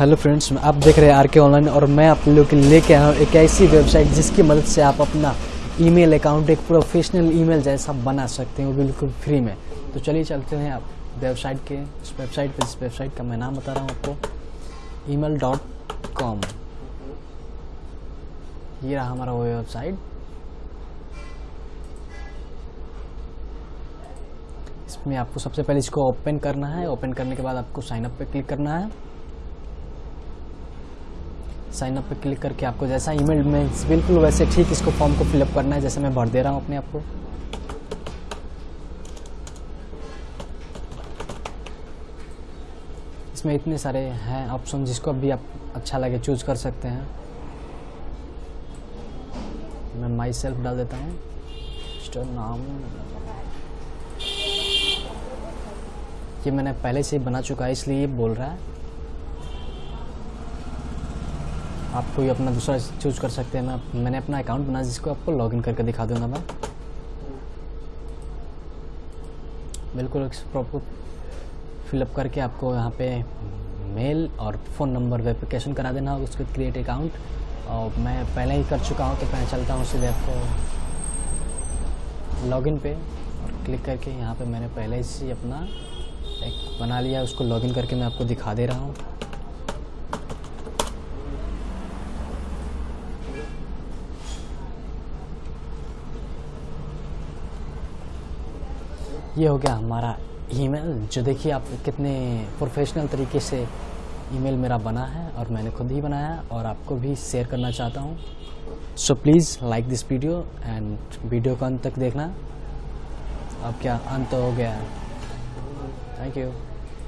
Hello friends आप देख रहे हैं आर के ऑनलाइन और मैं आप लोग के लेके आया हूँ एक ऐसी वेबसाइट जिसकी मदद से आप अपना ईमेल अकाउंट एक प्रोफेशनल ईमेल जैसा बना सकते हैं बिल्कुल फ्री में। तो चलिए चलते हैं आप वेबसाइट के, इस वेबसाइट पे, इस वेबसाइट का मैं नाम बता रहा हूँ आपको। ईमेल डॉट कॉम ये रहा हमारा वो वेबसाइट इसमें आपको सबसे पहले इसको ओपन करना है। ओपन करने के बाद आपको साइन अप क्लिक करना है। साइन अप क्लिक करके आपको जैसा ईमेल में बिल्कुल वैसे ठीक इसको फॉर्म को फिलअप करना है, जैसे मैं भर दे रहा हूँ अपने आप को। इसमें इतने सारे हैं ऑप्शन जिसको भी आप अच्छा लगे चूज़ कर सकते हैं। मैं माई सेल्फ डाल देता हूँ। नाम। ये मैंने पहले से ही बना चुका है, इसलिए बोल रहा है। आप कोई अपना दूसरा चूज़ कर सकते हैं। मैं मैंने अपना अकाउंट बना, जिसको आपको लॉगिन करके दिखा दूँगा मैं बिल्कुल प्रॉपर फिलअप करके आपको यहाँ पे मेल और फ़ोन नंबर वेरिफिकेशन करा देना होगा उसके क्रिएट अकाउंट और मैं पहले ही कर चुका हूँ तो मैं चलता हूँ सीधे आपको लॉगिन पे और क्लिक करके यहाँ पे मैंने पहले से अपना एक बना लिया, उसको लॉगिन करके मैं आपको दिखा दे रहा हूँ। ये हो गया हमारा ईमेल, जो देखिए आप कितने प्रोफेशनल तरीके से ईमेल मेरा बना है और मैंने खुद ही बनाया और आपको भी शेयर करना चाहता हूँ। So please like this video and video को अंत तक देखना। अब क्या अंत हो गया? Thank you